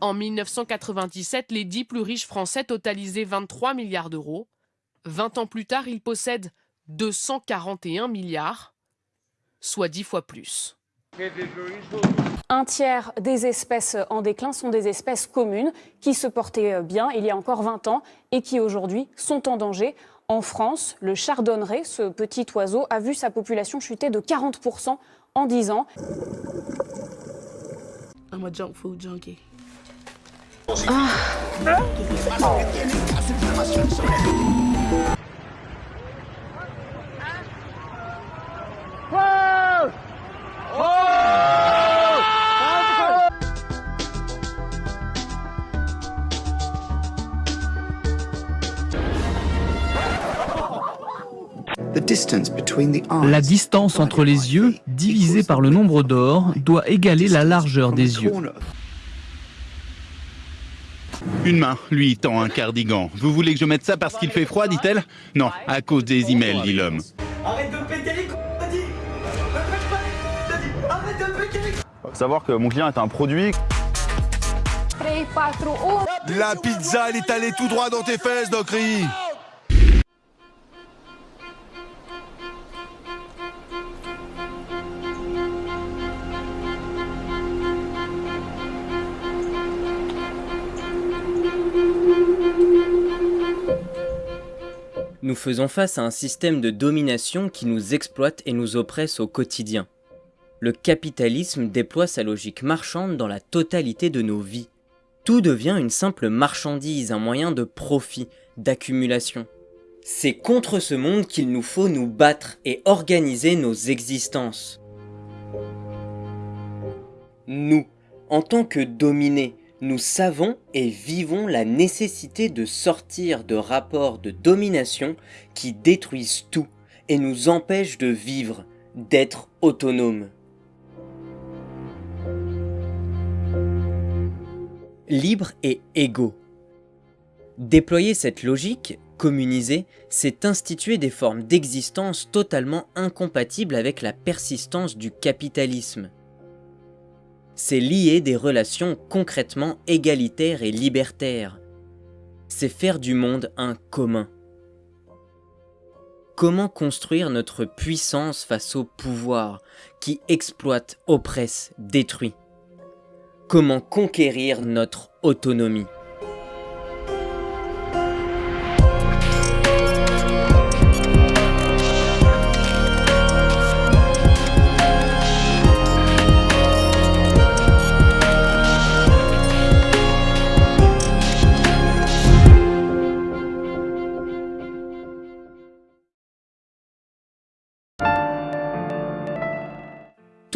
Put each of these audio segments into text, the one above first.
En 1997, les dix plus riches français totalisaient 23 milliards d'euros. 20 ans plus tard, ils possèdent 241 milliards, soit 10 fois plus. Un tiers des espèces en déclin sont des espèces communes qui se portaient bien il y a encore 20 ans et qui aujourd'hui sont en danger. En France, le chardonneret, ce petit oiseau, a vu sa population chuter de 40% en 10 ans. I'm a junk food junkie. La distance entre les yeux, divisée par le nombre d'or, doit égaler la largeur des yeux. Une main lui tend un cardigan. Vous voulez que je mette ça parce qu'il fait froid, dit-elle Non, à cause des emails, dit l'homme. Arrête de péter les couilles, dit Ne pète pas les couilles, dit Arrête de péter les couilles Faut savoir que mon client est un produit. La pizza, elle est allée tout droit dans tes fesses, Docry Nous faisons face à un système de domination qui nous exploite et nous oppresse au quotidien. Le capitalisme déploie sa logique marchande dans la totalité de nos vies. Tout devient une simple marchandise, un moyen de profit, d'accumulation. C'est contre ce monde qu'il nous faut nous battre et organiser nos existences. Nous, en tant que dominés, nous savons et vivons la nécessité de sortir de rapports de domination qui détruisent tout et nous empêchent de vivre, d'être autonomes. Libre et égaux. Déployer cette logique, communiser, c'est instituer des formes d'existence totalement incompatibles avec la persistance du capitalisme c'est lier des relations concrètement égalitaires et libertaires. C'est faire du monde un commun. Comment construire notre puissance face au pouvoir qui exploite, oppresse, détruit? Comment conquérir notre autonomie?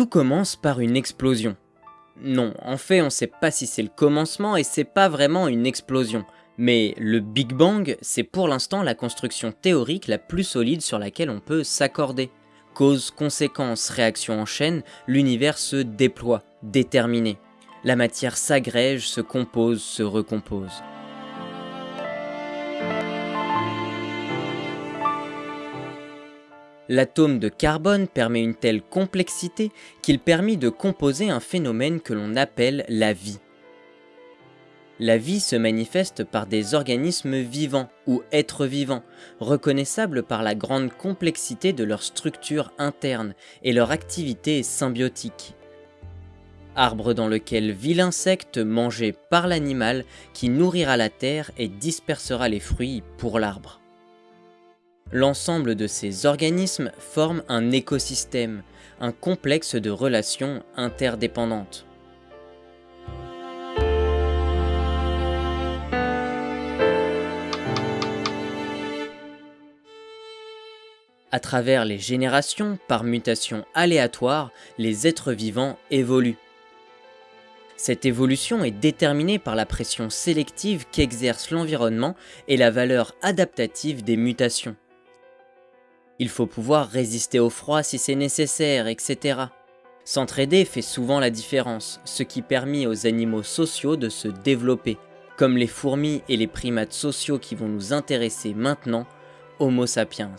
Tout commence par une explosion. Non, en fait on sait pas si c'est le commencement et c'est pas vraiment une explosion. Mais le Big Bang, c'est pour l'instant la construction théorique la plus solide sur laquelle on peut s'accorder. Cause, conséquence, réaction en chaîne, l'univers se déploie, déterminé. La matière s'agrège, se compose, se recompose. L'atome de carbone permet une telle complexité qu'il permit de composer un phénomène que l'on appelle la vie. La vie se manifeste par des organismes vivants ou êtres vivants, reconnaissables par la grande complexité de leur structure interne et leur activité symbiotique. Arbre dans lequel vit l'insecte mangé par l'animal qui nourrira la terre et dispersera les fruits pour l'arbre. L'ensemble de ces organismes forme un écosystème, un complexe de relations interdépendantes. À travers les générations, par mutation aléatoire, les êtres vivants évoluent. Cette évolution est déterminée par la pression sélective qu'exerce l'environnement et la valeur adaptative des mutations. Il faut pouvoir résister au froid si c'est nécessaire, etc. S'entraider fait souvent la différence, ce qui permet aux animaux sociaux de se développer. Comme les fourmis et les primates sociaux qui vont nous intéresser maintenant, Homo sapiens.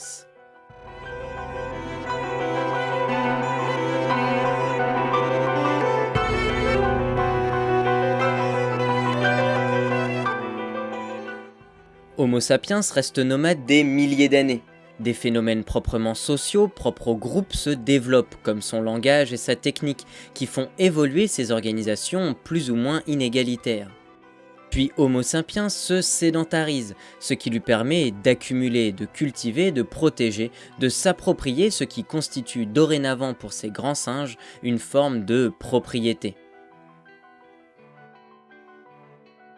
Homo sapiens reste nomade des milliers d'années. Des phénomènes proprement sociaux, propres au groupe, se développent, comme son langage et sa technique, qui font évoluer ces organisations plus ou moins inégalitaires. Puis Homo sapiens se sédentarise, ce qui lui permet d'accumuler, de cultiver, de protéger, de s'approprier ce qui constitue dorénavant pour ces grands singes une forme de propriété.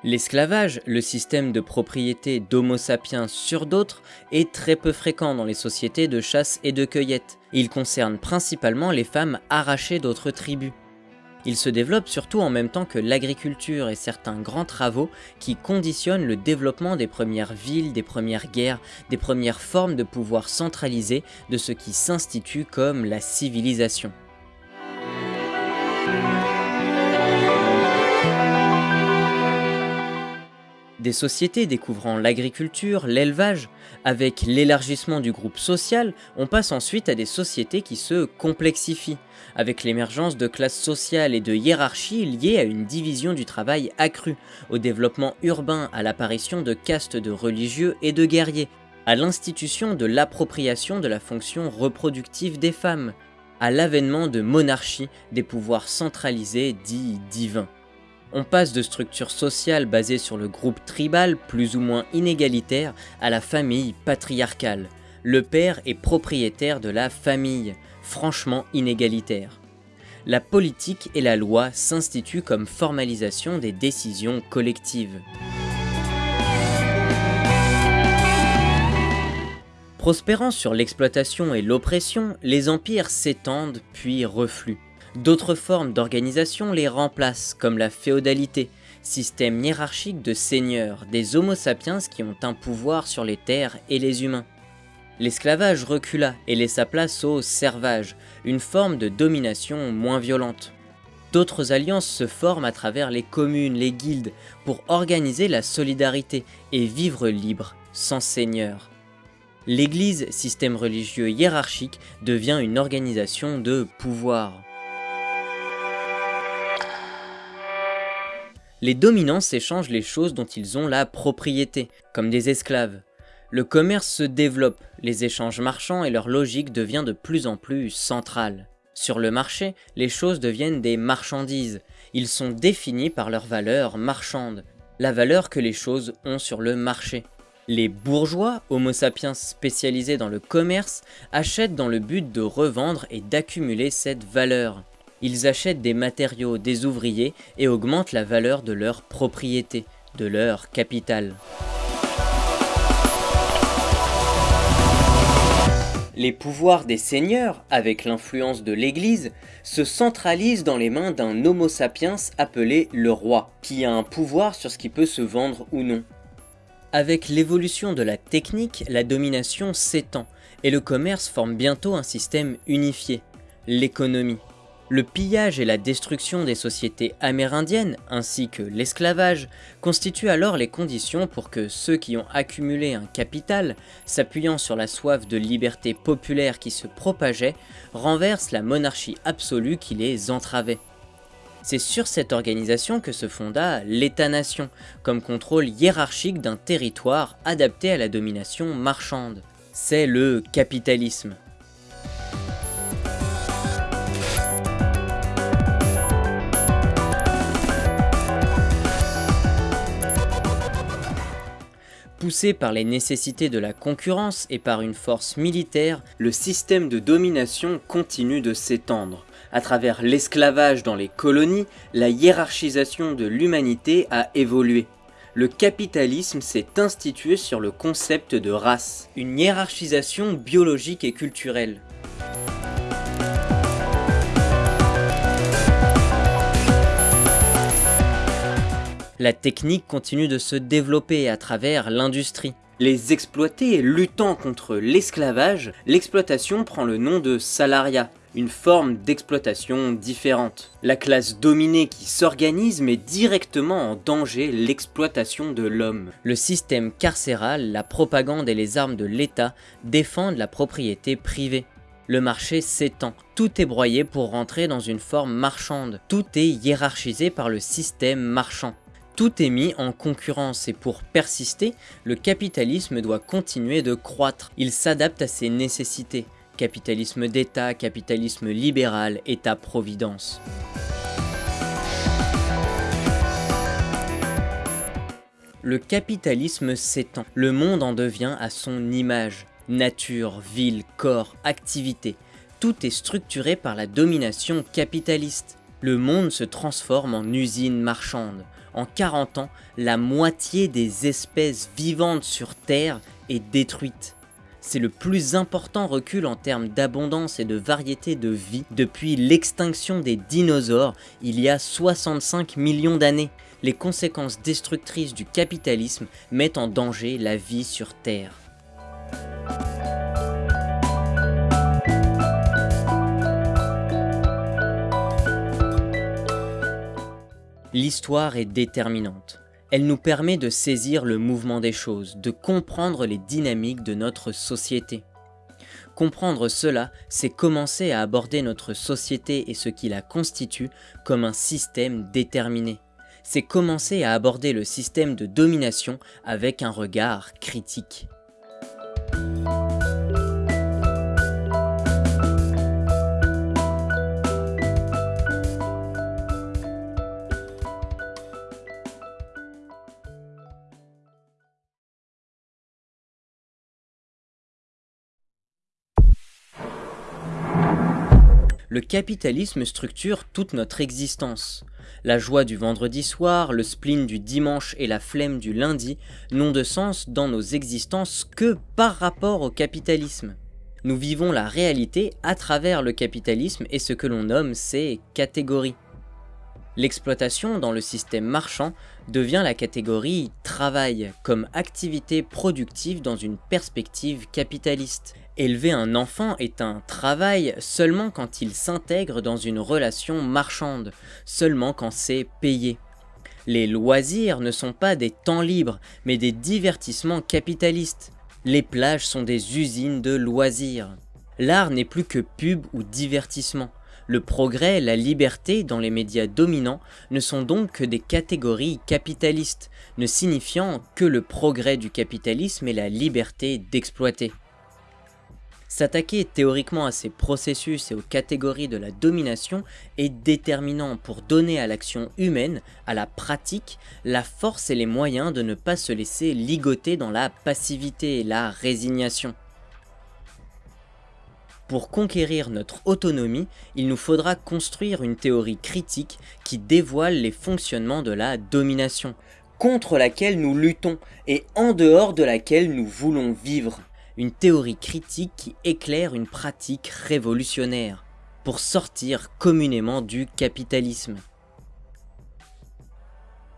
L'esclavage, le système de propriété d'Homo sapiens sur d'autres, est très peu fréquent dans les sociétés de chasse et de cueillette. Il concerne principalement les femmes arrachées d'autres tribus. Il se développe surtout en même temps que l'agriculture et certains grands travaux qui conditionnent le développement des premières villes, des premières guerres, des premières formes de pouvoir centralisé de ce qui s'institue comme la civilisation. Des sociétés découvrant l'agriculture, l'élevage, avec l'élargissement du groupe social, on passe ensuite à des sociétés qui se complexifient, avec l'émergence de classes sociales et de hiérarchies liées à une division du travail accrue, au développement urbain, à l'apparition de castes de religieux et de guerriers, à l'institution de l'appropriation de la fonction reproductive des femmes, à l'avènement de monarchies, des pouvoirs centralisés dits divins. On passe de structures sociales basées sur le groupe tribal plus ou moins inégalitaire à la famille patriarcale. Le père est propriétaire de la famille, franchement inégalitaire. La politique et la loi s'instituent comme formalisation des décisions collectives. Prospérant sur l'exploitation et l'oppression, les empires s'étendent puis refluent. D'autres formes d'organisation les remplacent, comme la féodalité, système hiérarchique de seigneurs, des homo sapiens qui ont un pouvoir sur les terres et les humains. L'esclavage recula et laissa place au servage, une forme de domination moins violente. D'autres alliances se forment à travers les communes, les guildes, pour organiser la solidarité et vivre libre, sans seigneur. L'Église, système religieux hiérarchique, devient une organisation de pouvoir. Les dominants s'échangent les choses dont ils ont la propriété, comme des esclaves. Le commerce se développe, les échanges marchands et leur logique devient de plus en plus centrale. Sur le marché, les choses deviennent des marchandises. Ils sont définis par leur valeur marchande, la valeur que les choses ont sur le marché. Les bourgeois, homo sapiens spécialisés dans le commerce, achètent dans le but de revendre et d'accumuler cette valeur. Ils achètent des matériaux des ouvriers et augmentent la valeur de leur propriété, de leur capital. Les pouvoirs des seigneurs, avec l'influence de l'Église, se centralisent dans les mains d'un homo sapiens appelé le roi, qui a un pouvoir sur ce qui peut se vendre ou non. Avec l'évolution de la technique, la domination s'étend, et le commerce forme bientôt un système unifié, l'économie. Le pillage et la destruction des sociétés amérindiennes, ainsi que l'esclavage, constituent alors les conditions pour que ceux qui ont accumulé un capital, s'appuyant sur la soif de liberté populaire qui se propageait, renversent la monarchie absolue qui les entravait. C'est sur cette organisation que se fonda l'État-nation, comme contrôle hiérarchique d'un territoire adapté à la domination marchande. C'est le capitalisme. Poussé par les nécessités de la concurrence et par une force militaire, le système de domination continue de s'étendre. À travers l'esclavage dans les colonies, la hiérarchisation de l'humanité a évolué. Le capitalisme s'est institué sur le concept de race, une hiérarchisation biologique et culturelle. La technique continue de se développer à travers l'industrie. Les exploités luttant contre l'esclavage, l'exploitation prend le nom de salariat, une forme d'exploitation différente. La classe dominée qui s'organise met directement en danger l'exploitation de l'homme. Le système carcéral, la propagande et les armes de l'État défendent la propriété privée. Le marché s'étend, tout est broyé pour rentrer dans une forme marchande, tout est hiérarchisé par le système marchand. Tout est mis en concurrence et pour persister, le capitalisme doit continuer de croître. Il s'adapte à ses nécessités. Capitalisme d'État, capitalisme libéral, État-providence. Le capitalisme s'étend, le monde en devient à son image. Nature, ville, corps, activité, tout est structuré par la domination capitaliste. Le monde se transforme en usine marchande. En 40 ans, la moitié des espèces vivantes sur Terre est détruite. C'est le plus important recul en termes d'abondance et de variété de vie depuis l'extinction des dinosaures il y a 65 millions d'années. Les conséquences destructrices du capitalisme mettent en danger la vie sur Terre. L'histoire est déterminante. Elle nous permet de saisir le mouvement des choses, de comprendre les dynamiques de notre société. Comprendre cela, c'est commencer à aborder notre société et ce qui la constitue comme un système déterminé. C'est commencer à aborder le système de domination avec un regard critique. Le capitalisme structure toute notre existence. La joie du vendredi soir, le spleen du dimanche et la flemme du lundi n'ont de sens dans nos existences que par rapport au capitalisme. Nous vivons la réalité à travers le capitalisme et ce que l'on nomme ces catégories. L'exploitation dans le système marchand devient la catégorie travail comme activité productive dans une perspective capitaliste. Élever un enfant est un travail seulement quand il s'intègre dans une relation marchande, seulement quand c'est payé. Les loisirs ne sont pas des temps libres, mais des divertissements capitalistes. Les plages sont des usines de loisirs. L'art n'est plus que pub ou divertissement. Le progrès, la liberté dans les médias dominants ne sont donc que des catégories capitalistes, ne signifiant que le progrès du capitalisme et la liberté d'exploiter. S'attaquer théoriquement à ces processus et aux catégories de la domination est déterminant pour donner à l'action humaine, à la pratique, la force et les moyens de ne pas se laisser ligoter dans la passivité et la résignation. Pour conquérir notre autonomie, il nous faudra construire une théorie critique qui dévoile les fonctionnements de la domination, contre laquelle nous luttons et en dehors de laquelle nous voulons vivre. Une théorie critique qui éclaire une pratique révolutionnaire, pour sortir communément du capitalisme.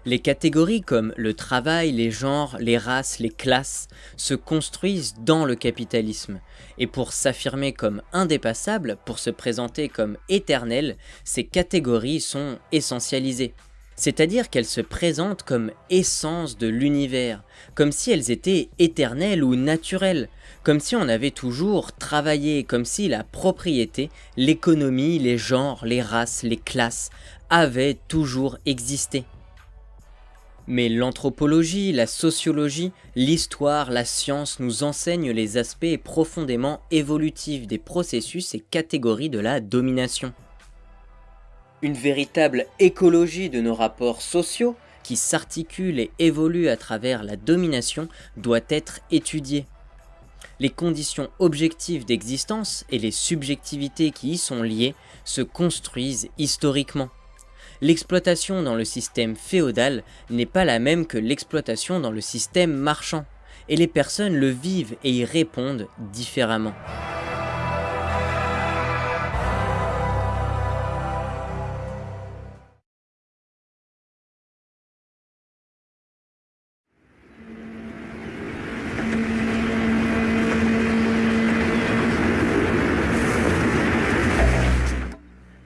Les catégories comme le travail, les genres, les races, les classes se construisent dans le capitalisme, et pour s'affirmer comme indépassables, pour se présenter comme éternelles, ces catégories sont essentialisées. C'est-à-dire qu'elles se présentent comme essence de l'univers, comme si elles étaient éternelles ou naturelles, comme si on avait toujours travaillé, comme si la propriété, l'économie, les genres, les races, les classes avaient toujours existé. Mais l'anthropologie, la sociologie, l'histoire, la science nous enseignent les aspects profondément évolutifs des processus et catégories de la domination. Une véritable écologie de nos rapports sociaux, qui s'articulent et évoluent à travers la domination, doit être étudiée. Les conditions objectives d'existence et les subjectivités qui y sont liées se construisent historiquement l'exploitation dans le système féodal n'est pas la même que l'exploitation dans le système marchand, et les personnes le vivent et y répondent différemment.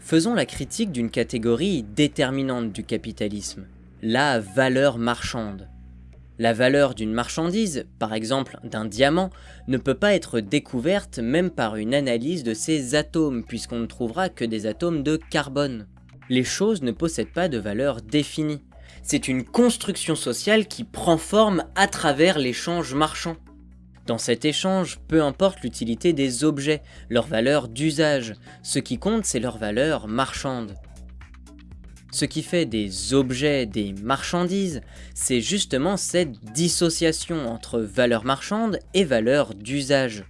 Faisons la critique d'une catégorie déterminante du capitalisme, la valeur marchande. La valeur d'une marchandise, par exemple d'un diamant, ne peut pas être découverte même par une analyse de ses atomes, puisqu'on ne trouvera que des atomes de carbone. Les choses ne possèdent pas de valeur définie. C'est une construction sociale qui prend forme à travers l'échange marchand. Dans cet échange, peu importe l'utilité des objets, leur valeur d'usage, ce qui compte c'est leur valeur marchande. Ce qui fait des objets des marchandises, c'est justement cette dissociation entre valeur marchande et valeur d'usage.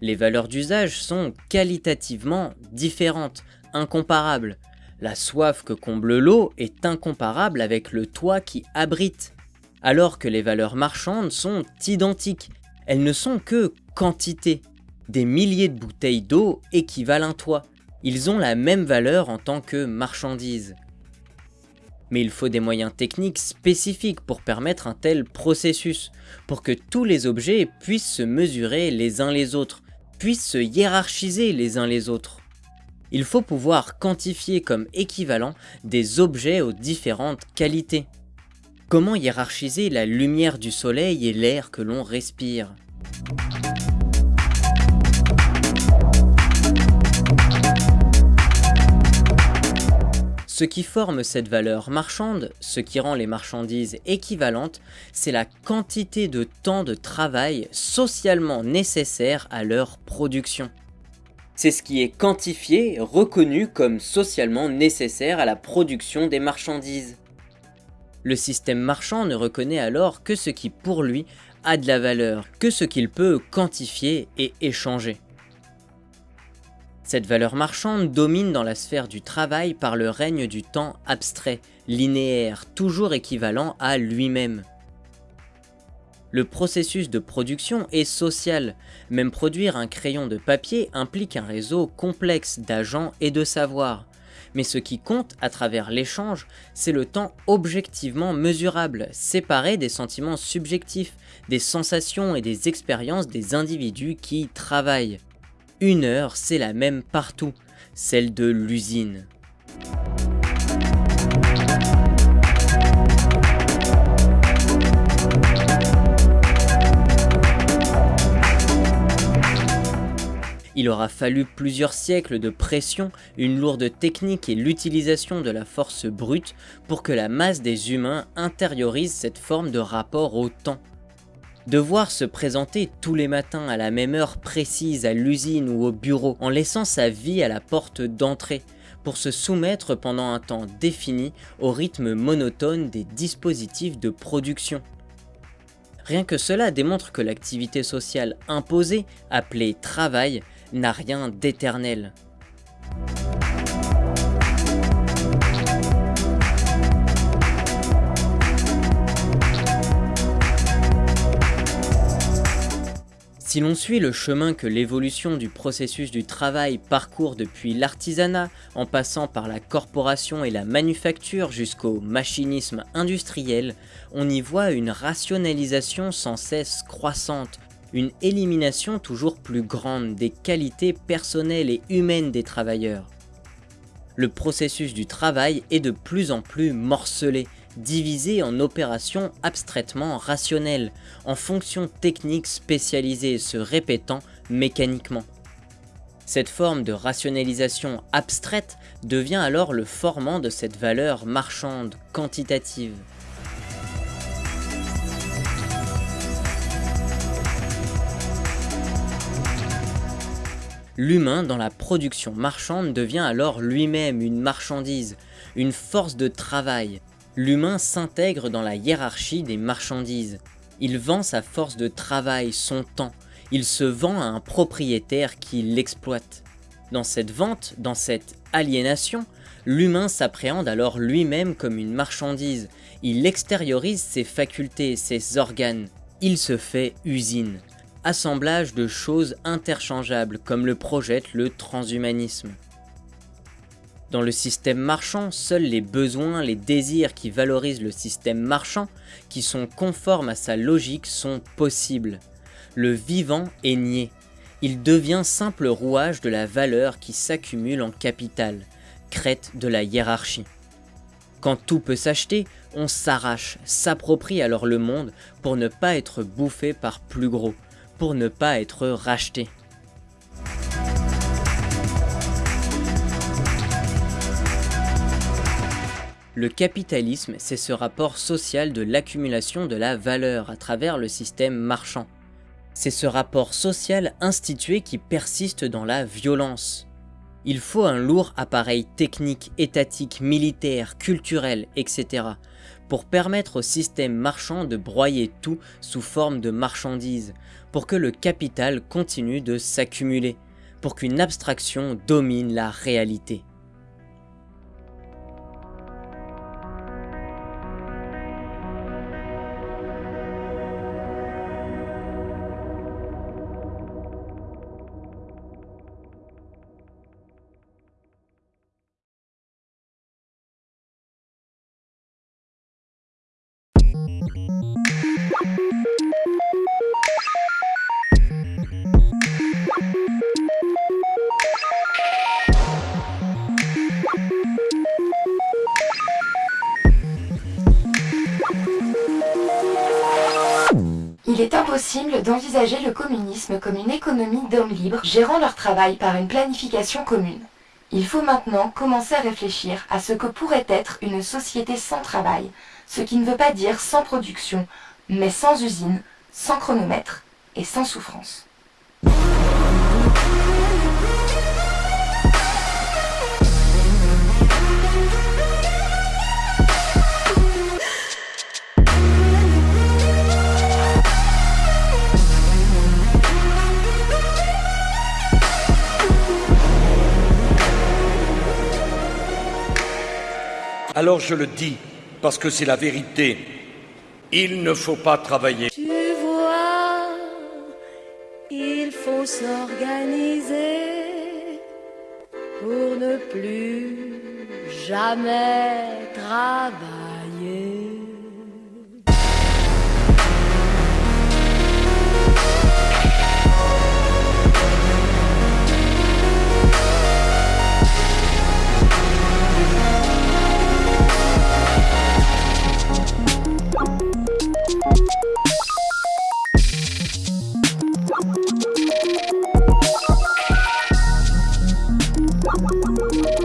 Les valeurs d'usage sont qualitativement différentes, incomparables. La soif que comble l'eau est incomparable avec le toit qui abrite, alors que les valeurs marchandes sont identiques. Elles ne sont que quantité. Des milliers de bouteilles d'eau équivalent un toit. Ils ont la même valeur en tant que marchandises mais il faut des moyens techniques spécifiques pour permettre un tel processus, pour que tous les objets puissent se mesurer les uns les autres, puissent se hiérarchiser les uns les autres. Il faut pouvoir quantifier comme équivalent des objets aux différentes qualités. Comment hiérarchiser la lumière du soleil et l'air que l'on respire? Ce qui forme cette valeur marchande, ce qui rend les marchandises équivalentes, c'est la quantité de temps de travail socialement nécessaire à leur production. C'est ce qui est quantifié, reconnu comme socialement nécessaire à la production des marchandises. Le système marchand ne reconnaît alors que ce qui pour lui a de la valeur, que ce qu'il peut quantifier et échanger. Cette valeur marchande domine dans la sphère du travail par le règne du temps abstrait, linéaire, toujours équivalent à lui-même. Le processus de production est social, même produire un crayon de papier implique un réseau complexe d'agents et de savoirs. Mais ce qui compte à travers l'échange, c'est le temps objectivement mesurable, séparé des sentiments subjectifs, des sensations et des expériences des individus qui travaillent. Une heure, c'est la même partout, celle de l'usine. Il aura fallu plusieurs siècles de pression, une lourde technique et l'utilisation de la force brute pour que la masse des humains intériorise cette forme de rapport au temps. Devoir se présenter tous les matins à la même heure précise à l'usine ou au bureau en laissant sa vie à la porte d'entrée pour se soumettre pendant un temps défini au rythme monotone des dispositifs de production. Rien que cela démontre que l'activité sociale imposée, appelée travail, n'a rien d'éternel. Si l'on suit le chemin que l'évolution du processus du travail parcourt depuis l'artisanat, en passant par la corporation et la manufacture jusqu'au machinisme industriel, on y voit une rationalisation sans cesse croissante, une élimination toujours plus grande des qualités personnelles et humaines des travailleurs. Le processus du travail est de plus en plus morcelé, divisé en opérations abstraitement rationnelles, en fonctions techniques spécialisées se répétant mécaniquement. Cette forme de rationalisation abstraite devient alors le formant de cette valeur marchande quantitative. L'humain dans la production marchande devient alors lui-même une marchandise, une force de travail, l'humain s'intègre dans la hiérarchie des marchandises. Il vend sa force de travail, son temps. Il se vend à un propriétaire qui l'exploite. Dans cette vente, dans cette aliénation, l'humain s'appréhende alors lui-même comme une marchandise. Il extériorise ses facultés, ses organes. Il se fait usine. Assemblage de choses interchangeables comme le projette le transhumanisme. Dans le système marchand, seuls les besoins, les désirs qui valorisent le système marchand, qui sont conformes à sa logique, sont possibles. Le vivant est nié. Il devient simple rouage de la valeur qui s'accumule en capital, crête de la hiérarchie. Quand tout peut s'acheter, on s'arrache, s'approprie alors le monde pour ne pas être bouffé par plus gros, pour ne pas être racheté. Le capitalisme, c'est ce rapport social de l'accumulation de la valeur à travers le système marchand. C'est ce rapport social institué qui persiste dans la violence. Il faut un lourd appareil technique, étatique, militaire, culturel, etc. pour permettre au système marchand de broyer tout sous forme de marchandises, pour que le capital continue de s'accumuler, pour qu'une abstraction domine la réalité. D'envisager le communisme comme une économie d'hommes libres gérant leur travail par une planification commune. Il faut maintenant commencer à réfléchir à ce que pourrait être une société sans travail, ce qui ne veut pas dire sans production, mais sans usine, sans chronomètre et sans souffrance. Alors je le dis, parce que c'est la vérité. Il ne faut pas travailler. Tu vois, il faut s'organiser pour ne plus jamais travailler. Thank you.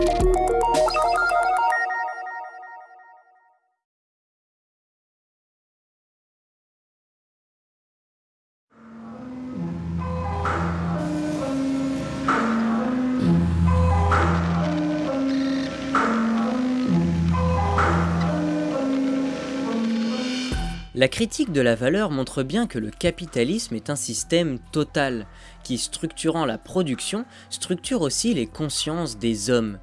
La critique de la valeur montre bien que le capitalisme est un système total, qui structurant la production, structure aussi les consciences des hommes.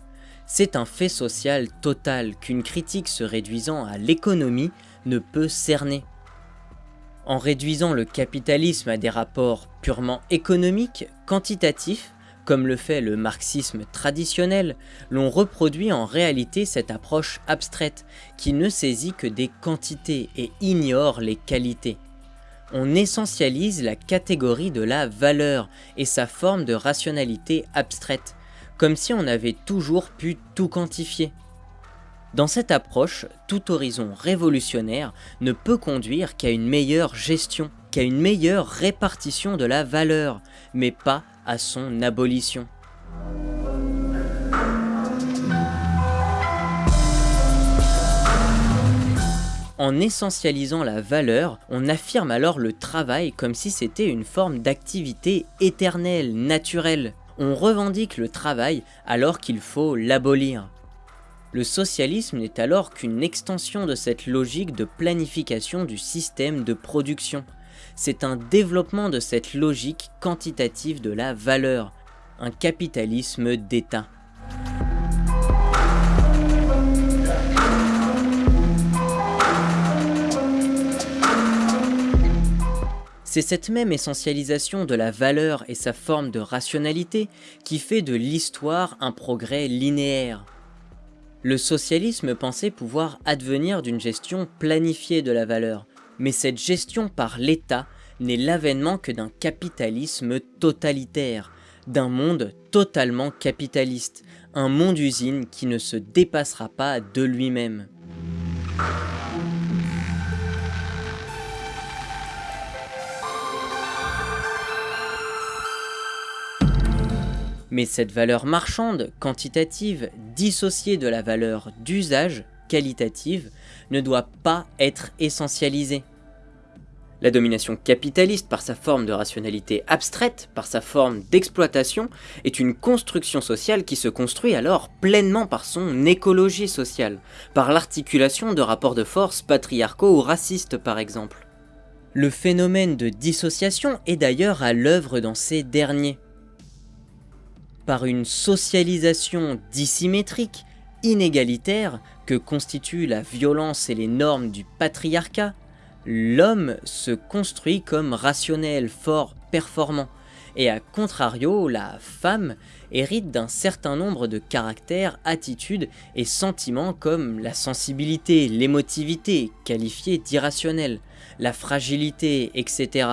C'est un fait social total qu'une critique se réduisant à l'économie ne peut cerner. En réduisant le capitalisme à des rapports purement économiques, quantitatifs, comme le fait le marxisme traditionnel, l'on reproduit en réalité cette approche abstraite qui ne saisit que des quantités et ignore les qualités. On essentialise la catégorie de la valeur et sa forme de rationalité abstraite, comme si on avait toujours pu tout quantifier. Dans cette approche, tout horizon révolutionnaire ne peut conduire qu'à une meilleure gestion, qu'à une meilleure répartition de la valeur, mais pas à son abolition. En essentialisant la valeur, on affirme alors le travail comme si c'était une forme d'activité éternelle, naturelle. On revendique le travail alors qu'il faut l'abolir. Le socialisme n'est alors qu'une extension de cette logique de planification du système de production c'est un développement de cette logique quantitative de la valeur, un capitalisme d'État. C'est cette même essentialisation de la valeur et sa forme de rationalité qui fait de l'histoire un progrès linéaire. Le socialisme pensait pouvoir advenir d'une gestion planifiée de la valeur, mais cette gestion par l'État n'est l'avènement que d'un capitalisme totalitaire, d'un monde totalement capitaliste, un monde usine qui ne se dépassera pas de lui-même. Mais cette valeur marchande, quantitative, dissociée de la valeur d'usage, qualitative ne doit pas être essentialisée. La domination capitaliste, par sa forme de rationalité abstraite, par sa forme d'exploitation, est une construction sociale qui se construit alors pleinement par son écologie sociale, par l'articulation de rapports de force patriarcaux ou racistes par exemple. Le phénomène de dissociation est d'ailleurs à l'œuvre dans ces derniers. Par une socialisation dissymétrique, inégalitaire, que constituent la violence et les normes du patriarcat, l'homme se construit comme rationnel, fort, performant, et à contrario, la femme hérite d'un certain nombre de caractères, attitudes et sentiments comme la sensibilité, l'émotivité, qualifiée d'irrationnelle, la fragilité, etc.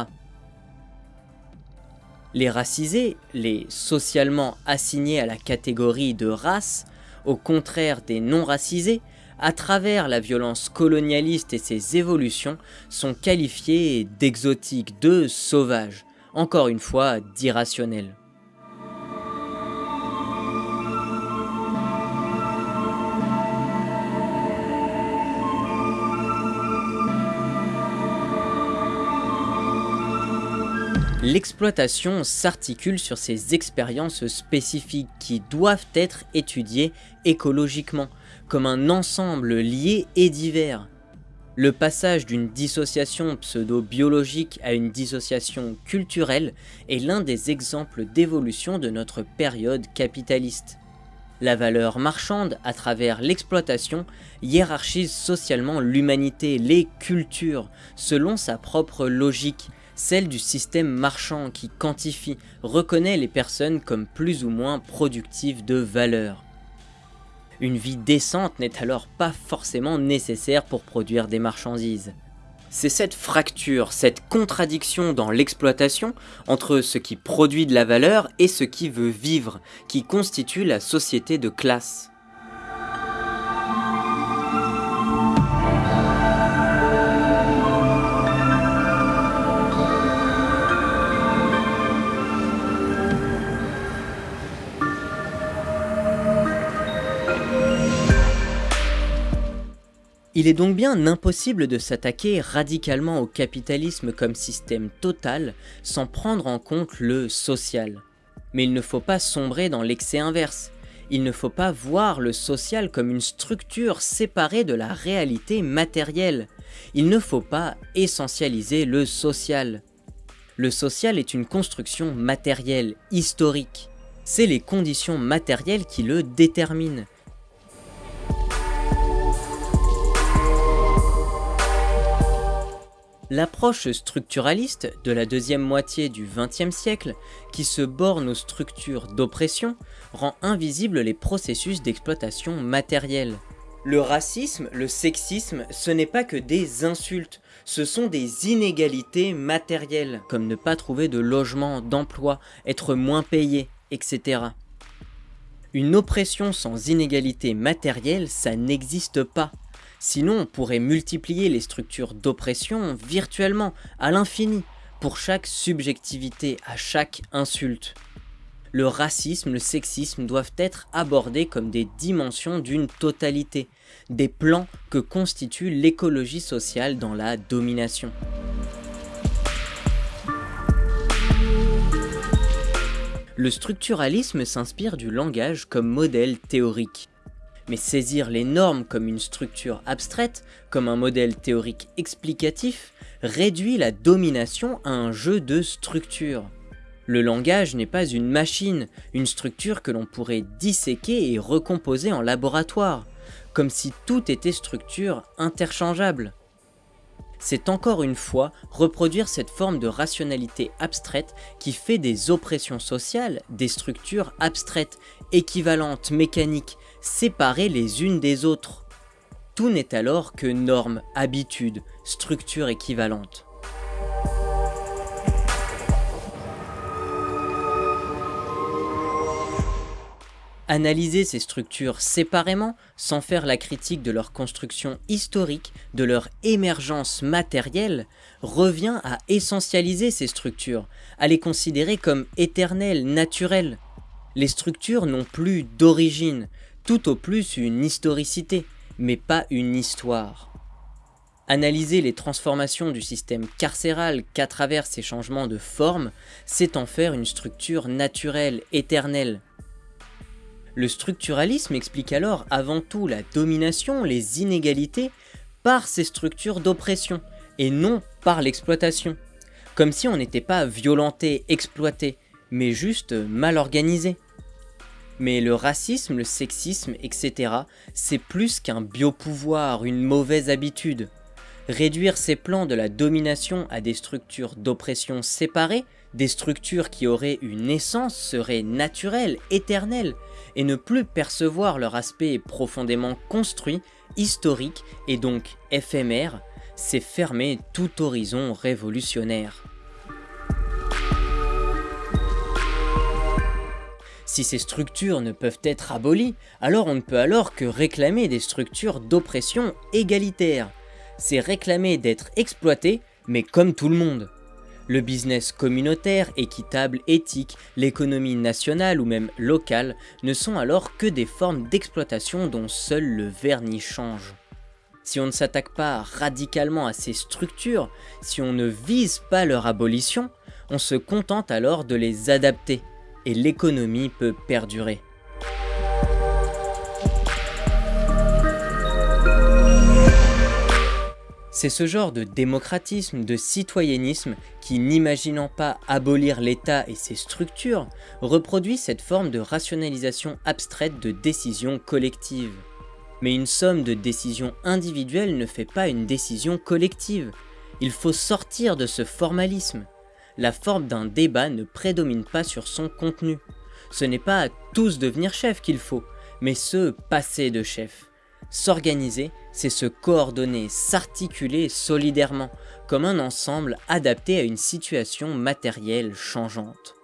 Les racisés, les socialement assignés à la catégorie de race, au contraire des non-racisés, à travers la violence colonialiste et ses évolutions, sont qualifiés d'exotiques, de sauvages, encore une fois d'irrationnels. L'exploitation s'articule sur ces expériences spécifiques qui doivent être étudiées écologiquement, comme un ensemble lié et divers. Le passage d'une dissociation pseudo-biologique à une dissociation culturelle est l'un des exemples d'évolution de notre période capitaliste. La valeur marchande, à travers l'exploitation, hiérarchise socialement l'humanité, les cultures, selon sa propre logique, celle du système marchand qui quantifie, reconnaît les personnes comme plus ou moins productives de valeur. Une vie décente n'est alors pas forcément nécessaire pour produire des marchandises. C'est cette fracture, cette contradiction dans l'exploitation entre ce qui produit de la valeur et ce qui veut vivre, qui constitue la société de classe. Il est donc bien impossible de s'attaquer radicalement au capitalisme comme système total sans prendre en compte le social. Mais il ne faut pas sombrer dans l'excès inverse. Il ne faut pas voir le social comme une structure séparée de la réalité matérielle. Il ne faut pas essentialiser le social. Le social est une construction matérielle, historique. C'est les conditions matérielles qui le déterminent. L'approche structuraliste de la deuxième moitié du XXe siècle, qui se borne aux structures d'oppression, rend invisibles les processus d'exploitation matérielle. Le racisme, le sexisme, ce n'est pas que des insultes, ce sont des inégalités matérielles, comme ne pas trouver de logement, d'emploi, être moins payé, etc. Une oppression sans inégalité matérielle, ça n'existe pas. Sinon, on pourrait multiplier les structures d'oppression virtuellement, à l'infini, pour chaque subjectivité, à chaque insulte. Le racisme, le sexisme doivent être abordés comme des dimensions d'une totalité, des plans que constitue l'écologie sociale dans la domination. Le structuralisme s'inspire du langage comme modèle théorique. Mais saisir les normes comme une structure abstraite, comme un modèle théorique explicatif, réduit la domination à un jeu de structure. Le langage n'est pas une machine, une structure que l'on pourrait disséquer et recomposer en laboratoire, comme si tout était structure interchangeable. C'est encore une fois reproduire cette forme de rationalité abstraite qui fait des oppressions sociales des structures abstraites, équivalentes, mécaniques, séparées les unes des autres. Tout n'est alors que normes, habitudes, structures équivalentes. Analyser ces structures séparément, sans faire la critique de leur construction historique, de leur émergence matérielle, revient à essentialiser ces structures, à les considérer comme éternelles, naturelles. Les structures n'ont plus d'origine, tout au plus une historicité, mais pas une histoire. Analyser les transformations du système carcéral qu'à travers ces changements de forme, c'est en faire une structure naturelle, éternelle. Le structuralisme explique alors avant tout la domination, les inégalités, par ces structures d'oppression, et non par l'exploitation. Comme si on n'était pas violenté, exploité, mais juste mal organisé. Mais le racisme, le sexisme, etc., c'est plus qu'un biopouvoir, une mauvaise habitude. Réduire ces plans de la domination à des structures d'oppression séparées, des structures qui auraient une essence, seraient naturelles, éternelles, et ne plus percevoir leur aspect profondément construit, historique et donc éphémère, c'est fermer tout horizon révolutionnaire. Si ces structures ne peuvent être abolies, alors on ne peut alors que réclamer des structures d'oppression égalitaires, c'est réclamer d'être exploité, mais comme tout le monde. Le business communautaire, équitable, éthique, l'économie nationale ou même locale ne sont alors que des formes d'exploitation dont seul le vernis change. Si on ne s'attaque pas radicalement à ces structures, si on ne vise pas leur abolition, on se contente alors de les adapter, et l'économie peut perdurer. C'est ce genre de démocratisme, de citoyennisme qui, n'imaginant pas abolir l'État et ses structures, reproduit cette forme de rationalisation abstraite de décisions collectives. Mais une somme de décisions individuelles ne fait pas une décision collective. Il faut sortir de ce formalisme. La forme d'un débat ne prédomine pas sur son contenu. Ce n'est pas à tous devenir chef qu'il faut, mais se passer de chef. S'organiser, c'est se coordonner, s'articuler solidairement, comme un ensemble adapté à une situation matérielle changeante.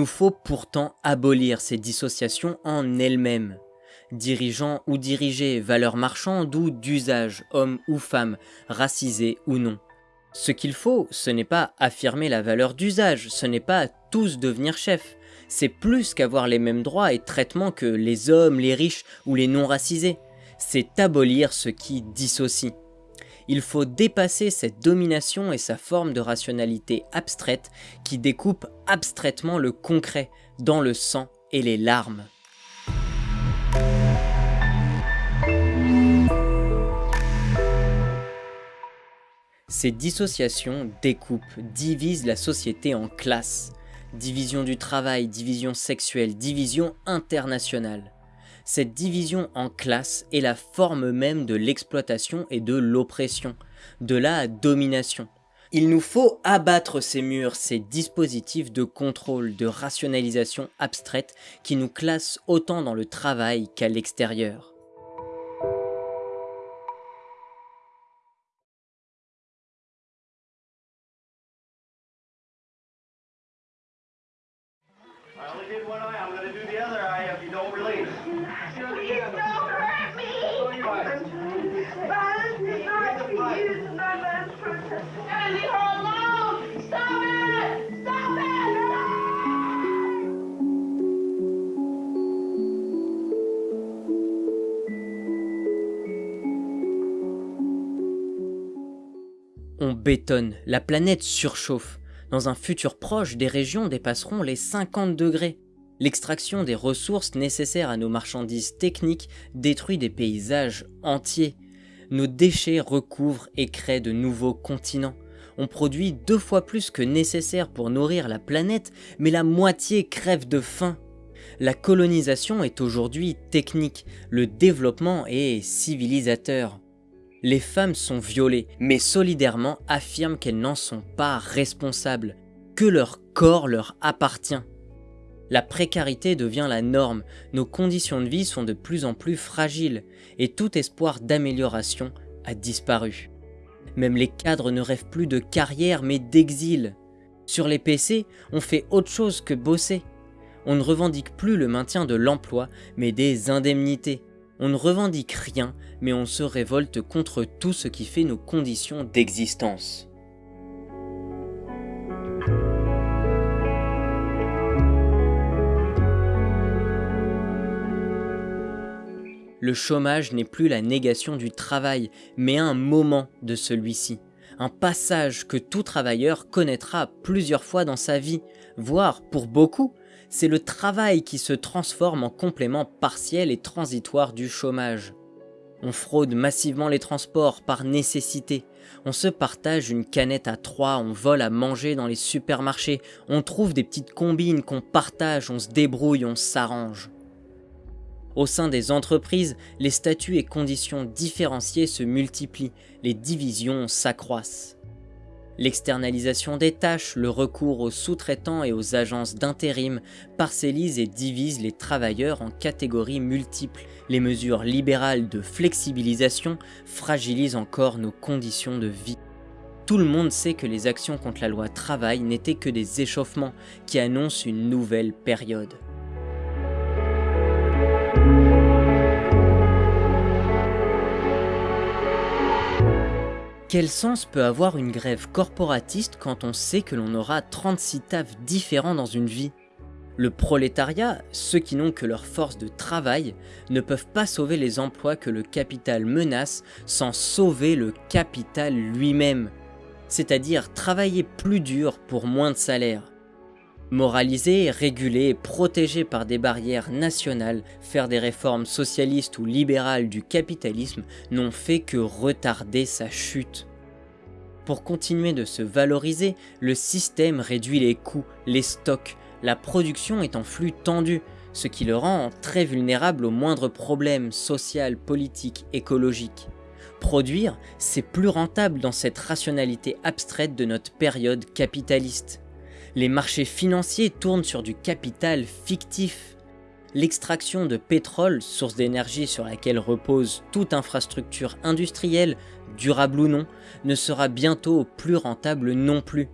Nous faut pourtant abolir ces dissociations en elles-mêmes. Dirigeants ou dirigés, valeurs marchandes ou d'usage, hommes ou femmes, racisés ou non. Ce qu'il faut, ce n'est pas affirmer la valeur d'usage, ce n'est pas tous devenir chefs, c'est plus qu'avoir les mêmes droits et traitements que les hommes, les riches ou les non-racisés. C'est abolir ce qui dissocie il faut dépasser cette domination et sa forme de rationalité abstraite qui découpe abstraitement le concret dans le sang et les larmes. Ces dissociations découpent, divisent la société en classes. Division du travail, division sexuelle, division internationale. Cette division en classes est la forme même de l'exploitation et de l'oppression, de la domination. Il nous faut abattre ces murs, ces dispositifs de contrôle, de rationalisation abstraite qui nous classent autant dans le travail qu'à l'extérieur. Bétonne, la planète surchauffe. Dans un futur proche, des régions dépasseront les 50 degrés. L'extraction des ressources nécessaires à nos marchandises techniques détruit des paysages entiers. Nos déchets recouvrent et créent de nouveaux continents. On produit deux fois plus que nécessaire pour nourrir la planète, mais la moitié crève de faim. La colonisation est aujourd'hui technique, le développement est civilisateur. Les femmes sont violées, mais solidairement affirment qu'elles n'en sont pas responsables, que leur corps leur appartient. La précarité devient la norme, nos conditions de vie sont de plus en plus fragiles, et tout espoir d'amélioration a disparu. Même les cadres ne rêvent plus de carrière mais d'exil. Sur les PC, on fait autre chose que bosser. On ne revendique plus le maintien de l'emploi, mais des indemnités. On ne revendique rien, mais on se révolte contre tout ce qui fait nos conditions d'existence. Le chômage n'est plus la négation du travail, mais un moment de celui-ci. Un passage que tout travailleur connaîtra plusieurs fois dans sa vie, voire pour beaucoup, c'est le travail qui se transforme en complément partiel et transitoire du chômage. On fraude massivement les transports par nécessité. On se partage une canette à trois, on vole à manger dans les supermarchés, on trouve des petites combines qu'on partage, on se débrouille, on s'arrange. Au sein des entreprises, les statuts et conditions différenciées se multiplient, les divisions s'accroissent. L'externalisation des tâches, le recours aux sous-traitants et aux agences d'intérim parcellise et divise les travailleurs en catégories multiples. Les mesures libérales de flexibilisation fragilisent encore nos conditions de vie. Tout le monde sait que les actions contre la loi travail n'étaient que des échauffements qui annoncent une nouvelle période. Quel sens peut avoir une grève corporatiste quand on sait que l'on aura 36 tafs différents dans une vie? Le prolétariat, ceux qui n'ont que leur force de travail, ne peuvent pas sauver les emplois que le capital menace sans sauver le capital lui-même, c'est-à-dire travailler plus dur pour moins de salaire. Moraliser, réguler, protéger par des barrières nationales, faire des réformes socialistes ou libérales du capitalisme n'ont fait que retarder sa chute. Pour continuer de se valoriser, le système réduit les coûts, les stocks, la production est en flux tendu, ce qui le rend très vulnérable aux moindres problèmes social, politiques, écologiques. Produire, c'est plus rentable dans cette rationalité abstraite de notre période capitaliste. Les marchés financiers tournent sur du capital fictif. L'extraction de pétrole, source d'énergie sur laquelle repose toute infrastructure industrielle, durable ou non, ne sera bientôt plus rentable non plus.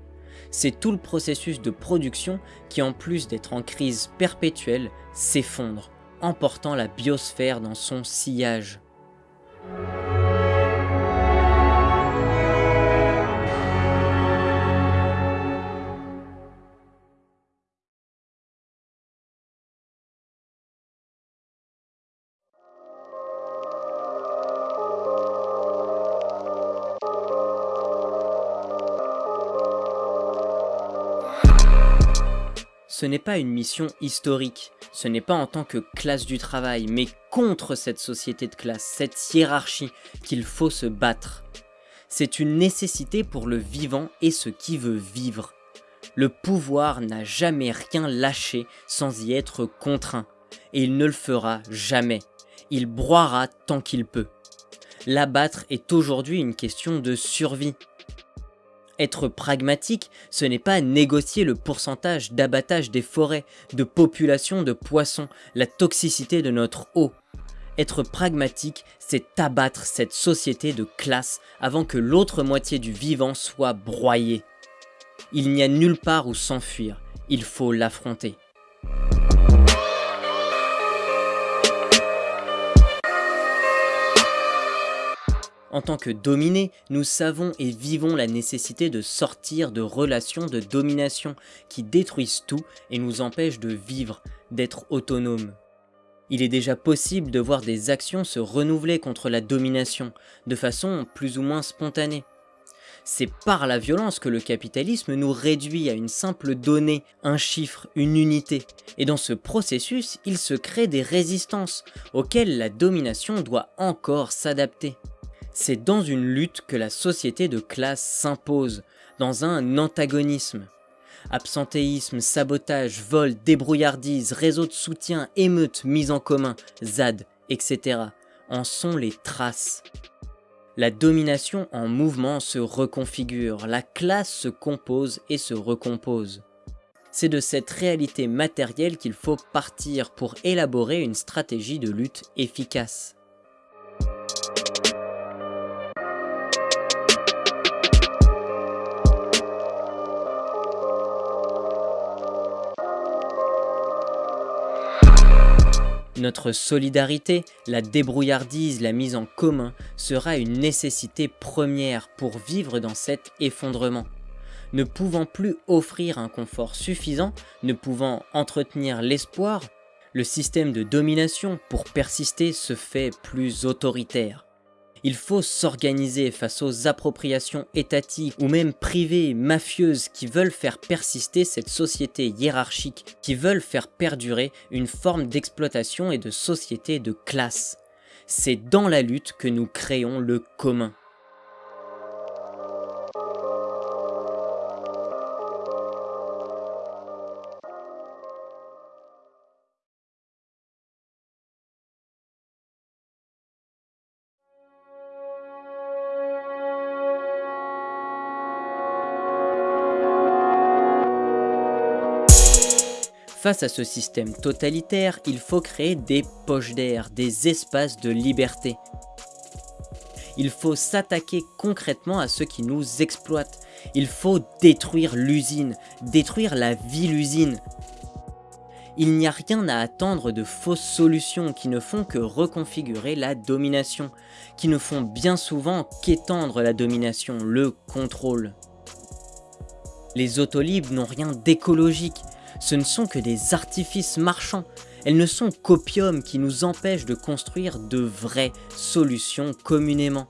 C'est tout le processus de production qui, en plus d'être en crise perpétuelle, s'effondre, emportant la biosphère dans son sillage. Ce n'est pas une mission historique, ce n'est pas en tant que classe du travail, mais contre cette société de classe, cette hiérarchie qu'il faut se battre. C'est une nécessité pour le vivant et ce qui veut vivre. Le pouvoir n'a jamais rien lâché sans y être contraint, et il ne le fera jamais. Il broiera tant qu'il peut. L'abattre est aujourd'hui une question de survie, être pragmatique, ce n'est pas négocier le pourcentage d'abattage des forêts, de population de poissons, la toxicité de notre eau. Être pragmatique, c'est abattre cette société de classe avant que l'autre moitié du vivant soit broyée. Il n'y a nulle part où s'enfuir, il faut l'affronter. En tant que dominés, nous savons et vivons la nécessité de sortir de relations de domination qui détruisent tout et nous empêchent de vivre, d'être autonomes. Il est déjà possible de voir des actions se renouveler contre la domination, de façon plus ou moins spontanée. C'est par la violence que le capitalisme nous réduit à une simple donnée, un chiffre, une unité. Et dans ce processus, il se crée des résistances, auxquelles la domination doit encore s'adapter. C'est dans une lutte que la société de classe s'impose, dans un antagonisme. Absentéisme, sabotage, vol, débrouillardise, réseau de soutien, émeutes, mise en commun, ZAD, etc. en sont les traces. La domination en mouvement se reconfigure, la classe se compose et se recompose. C'est de cette réalité matérielle qu'il faut partir pour élaborer une stratégie de lutte efficace. Notre solidarité, la débrouillardise, la mise en commun sera une nécessité première pour vivre dans cet effondrement. Ne pouvant plus offrir un confort suffisant, ne pouvant entretenir l'espoir, le système de domination pour persister se fait plus autoritaire. Il faut s'organiser face aux appropriations étatiques ou même privées, mafieuses qui veulent faire persister cette société hiérarchique, qui veulent faire perdurer une forme d'exploitation et de société de classe. C'est dans la lutte que nous créons le commun. Face à ce système totalitaire, il faut créer des poches d'air, des espaces de liberté. Il faut s'attaquer concrètement à ceux qui nous exploitent. Il faut détruire l'usine, détruire la ville-usine. Il n'y a rien à attendre de fausses solutions qui ne font que reconfigurer la domination, qui ne font bien souvent qu'étendre la domination, le contrôle. Les autolibres n'ont rien d'écologique, ce ne sont que des artifices marchands. Elles ne sont qu'opium qui nous empêchent de construire de vraies solutions communément.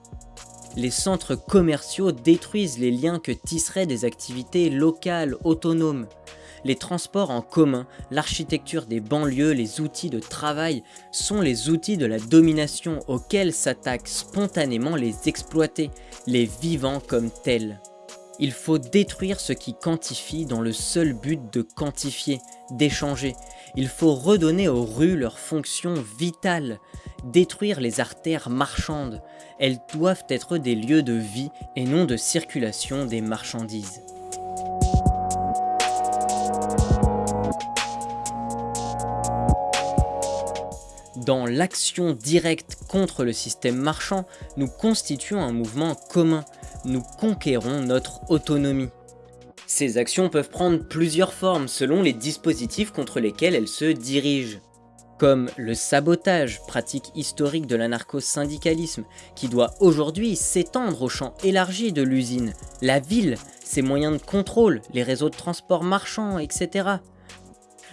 Les centres commerciaux détruisent les liens que tisseraient des activités locales, autonomes. Les transports en commun, l'architecture des banlieues, les outils de travail sont les outils de la domination auxquels s'attaquent spontanément les exploités, les vivants comme tels. Il faut détruire ce qui quantifie dans le seul but de quantifier, d'échanger. Il faut redonner aux rues leur fonction vitale, détruire les artères marchandes. Elles doivent être des lieux de vie et non de circulation des marchandises. Dans l'action directe contre le système marchand, nous constituons un mouvement commun nous conquérons notre autonomie. Ces actions peuvent prendre plusieurs formes selon les dispositifs contre lesquels elles se dirigent. Comme le sabotage, pratique historique de l'anarcho-syndicalisme, qui doit aujourd'hui s'étendre au champ élargi de l'usine, la ville, ses moyens de contrôle, les réseaux de transport marchands, etc.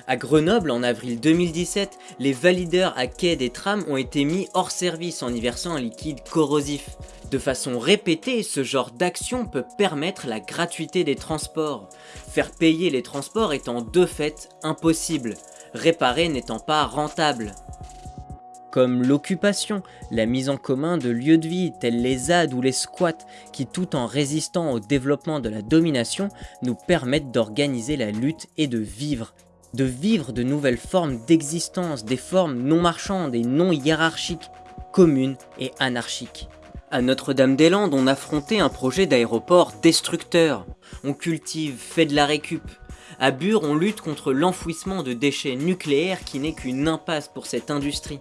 À Grenoble, en avril 2017, les valideurs à quai des trams ont été mis hors service en y versant un liquide corrosif. De façon répétée, ce genre d'action peut permettre la gratuité des transports, faire payer les transports étant de fait impossible, réparer n'étant pas rentable. Comme l'occupation, la mise en commun de lieux de vie tels les ZAD ou les squats qui tout en résistant au développement de la domination nous permettent d'organiser la lutte et de vivre de vivre de nouvelles formes d'existence, des formes non marchandes et non hiérarchiques, communes et anarchiques. À Notre-Dame-des-Landes, on affrontait un projet d'aéroport destructeur. On cultive, fait de la récup. À Bure, on lutte contre l'enfouissement de déchets nucléaires qui n'est qu'une impasse pour cette industrie.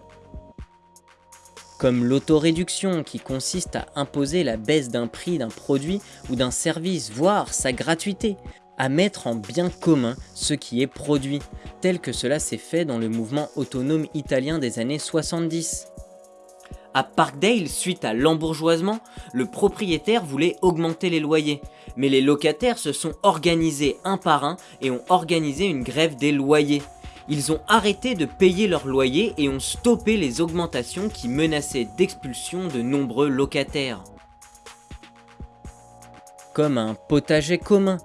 Comme l'autoréduction qui consiste à imposer la baisse d'un prix d'un produit ou d'un service, voire sa gratuité, à mettre en bien commun ce qui est produit, tel que cela s'est fait dans le mouvement autonome italien des années 70. À Parkdale, suite à l'embourgeoisement, le propriétaire voulait augmenter les loyers, mais les locataires se sont organisés un par un et ont organisé une grève des loyers. Ils ont arrêté de payer leurs loyers et ont stoppé les augmentations qui menaçaient d'expulsion de nombreux locataires. Comme un potager commun,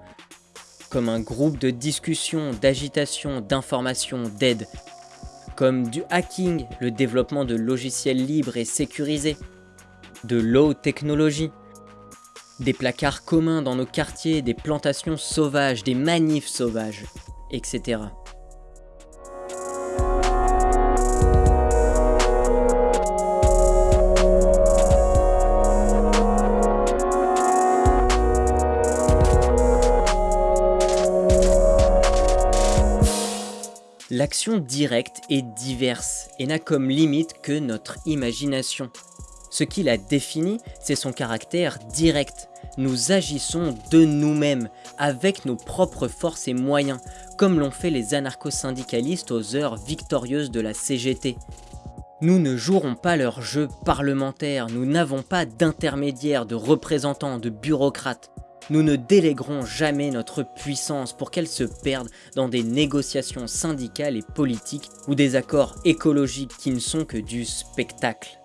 comme un groupe de discussion, d'agitation, d'information, d'aide, comme du hacking, le développement de logiciels libres et sécurisés, de low technologie, des placards communs dans nos quartiers, des plantations sauvages, des manifs sauvages, etc. L'action directe est diverse et n'a comme limite que notre imagination. Ce qui la définit, c'est son caractère direct. Nous agissons de nous-mêmes, avec nos propres forces et moyens, comme l'ont fait les anarcho-syndicalistes aux heures victorieuses de la CGT. Nous ne jouerons pas leur jeu parlementaire, nous n'avons pas d'intermédiaires, de représentants, de bureaucrates. Nous ne déléguerons jamais notre puissance pour qu'elle se perde dans des négociations syndicales et politiques ou des accords écologiques qui ne sont que du spectacle.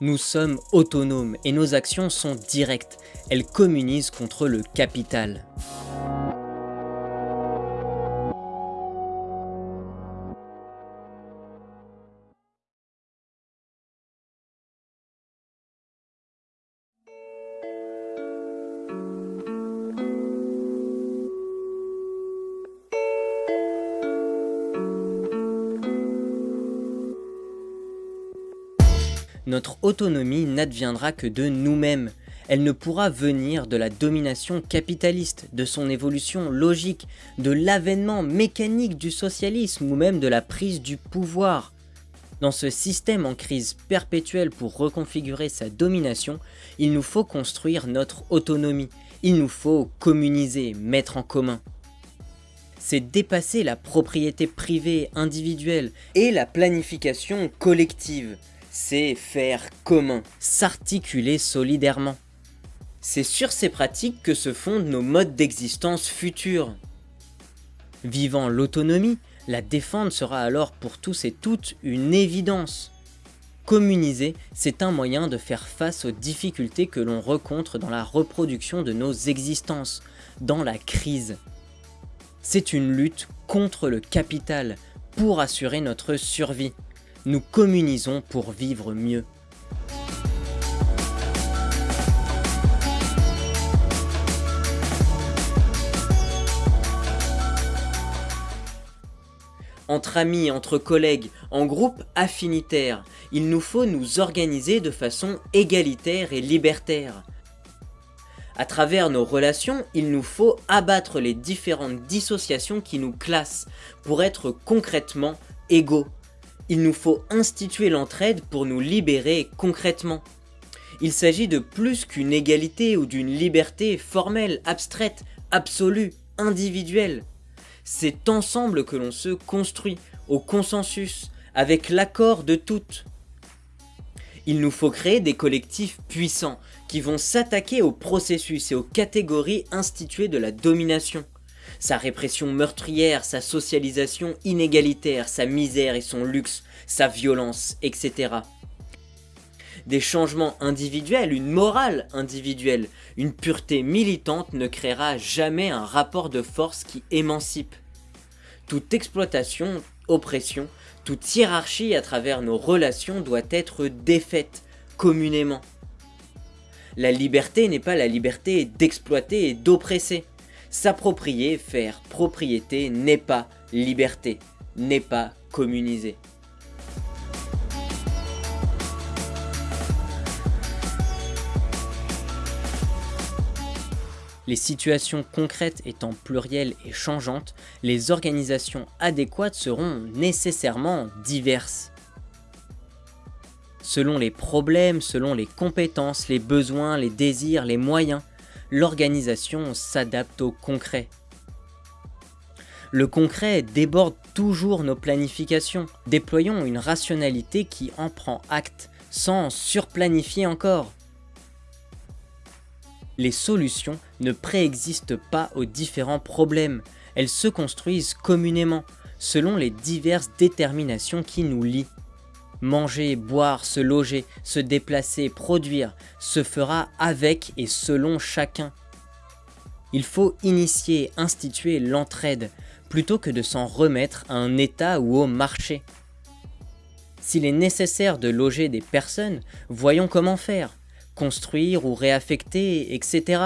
Nous sommes autonomes et nos actions sont directes. Elles communisent contre le capital. Notre autonomie n'adviendra que de nous-mêmes. Elle ne pourra venir de la domination capitaliste, de son évolution logique, de l'avènement mécanique du socialisme ou même de la prise du pouvoir. Dans ce système en crise perpétuelle pour reconfigurer sa domination, il nous faut construire notre autonomie, il nous faut communiser, mettre en commun. C'est dépasser la propriété privée individuelle et la planification collective c'est faire commun, s'articuler solidairement. C'est sur ces pratiques que se fondent nos modes d'existence futurs. Vivant l'autonomie, la défendre sera alors pour tous et toutes une évidence. Communiser, c'est un moyen de faire face aux difficultés que l'on rencontre dans la reproduction de nos existences, dans la crise. C'est une lutte contre le capital, pour assurer notre survie nous communisons pour vivre mieux. Entre amis, entre collègues, en groupe affinitaire, il nous faut nous organiser de façon égalitaire et libertaire. À travers nos relations, il nous faut abattre les différentes dissociations qui nous classent pour être concrètement égaux, il nous faut instituer l'entraide pour nous libérer concrètement. Il s'agit de plus qu'une égalité ou d'une liberté formelle, abstraite, absolue, individuelle. C'est ensemble que l'on se construit, au consensus, avec l'accord de toutes. Il nous faut créer des collectifs puissants, qui vont s'attaquer au processus et aux catégories instituées de la domination sa répression meurtrière, sa socialisation inégalitaire, sa misère et son luxe, sa violence, etc. Des changements individuels, une morale individuelle, une pureté militante ne créera jamais un rapport de force qui émancipe. Toute exploitation, oppression, toute hiérarchie à travers nos relations doit être défaite communément. La liberté n'est pas la liberté d'exploiter et d'oppresser. S'approprier, faire propriété n'est pas liberté, n'est pas communiser. Les situations concrètes étant plurielles et changeantes, les organisations adéquates seront nécessairement diverses. Selon les problèmes, selon les compétences, les besoins, les désirs, les moyens, l'organisation s'adapte au concret. Le concret déborde toujours nos planifications. Déployons une rationalité qui en prend acte, sans surplanifier encore. Les solutions ne préexistent pas aux différents problèmes, elles se construisent communément, selon les diverses déterminations qui nous lient. Manger, boire, se loger, se déplacer, produire, se fera avec et selon chacun. Il faut initier, instituer l'entraide, plutôt que de s'en remettre à un état ou au marché. S'il est nécessaire de loger des personnes, voyons comment faire, construire ou réaffecter, etc.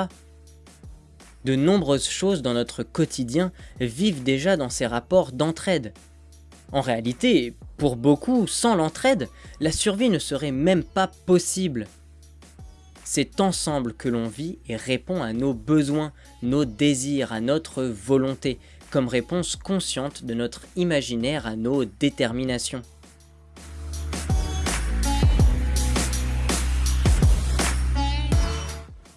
De nombreuses choses dans notre quotidien vivent déjà dans ces rapports d'entraide. En réalité, pour beaucoup, sans l'entraide, la survie ne serait même pas possible. C'est ensemble que l'on vit et répond à nos besoins, nos désirs, à notre volonté, comme réponse consciente de notre imaginaire à nos déterminations.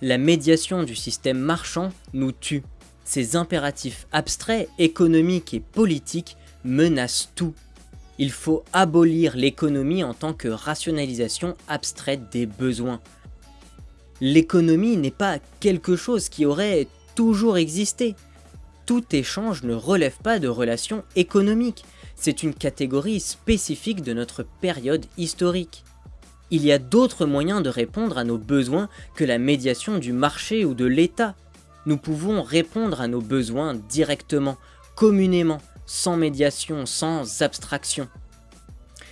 La médiation du système marchand nous tue. Ces impératifs abstraits, économiques et politiques menacent tout. Il faut abolir l'économie en tant que rationalisation abstraite des besoins. L'économie n'est pas quelque chose qui aurait toujours existé. Tout échange ne relève pas de relations économiques, c'est une catégorie spécifique de notre période historique. Il y a d'autres moyens de répondre à nos besoins que la médiation du marché ou de l'État. Nous pouvons répondre à nos besoins directement, communément, sans médiation, sans abstraction.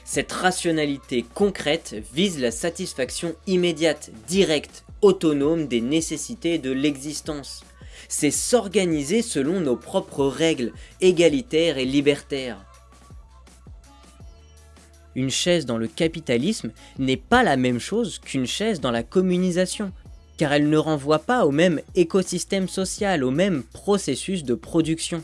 Cette rationalité concrète vise la satisfaction immédiate, directe, autonome des nécessités de l'existence. C'est s'organiser selon nos propres règles, égalitaires et libertaires. Une chaise dans le capitalisme n'est pas la même chose qu'une chaise dans la communisation, car elle ne renvoie pas au même écosystème social, au même processus de production.